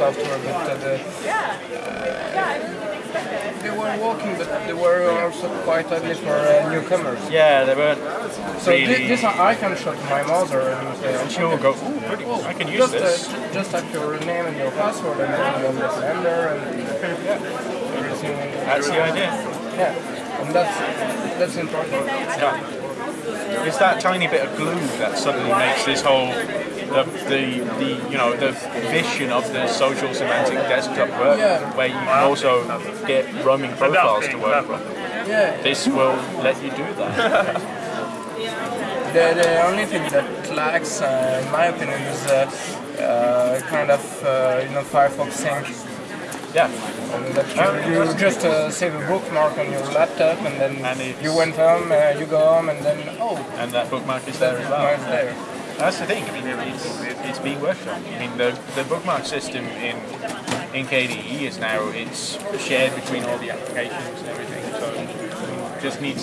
software, but uh, the, they were walking, but they were also quite ugly for uh, newcomers. Yeah, they weren't So really. thi- this I can show to my mother and say, and she will go, ooh, pretty, Cool. I can use just, this. Uh, just type your name and your password and then you understand her and yeah, everything. That's the idea. Yeah, and that's that's important. Yeah. It's that tiny bit of glue that suddenly makes this whole the, the, the you know the vision of the social semantic desktop work, Yeah. where you can also get roaming profiles to work from. Yeah, This will let you do that. the, the only thing that lacks, uh, in my opinion, is uh, uh, kind of uh, you know Firefox sync. Yeah, And that you, you just uh, save a bookmark on your laptop and then And you went home, uh, you go home and then oh, and that bookmark is there as bookmark's well. there. That's the thing. I mean, it's, it's being worked on. I mean, the, the bookmark system in in KDE is now it's shared between all the applications and everything. So it just needs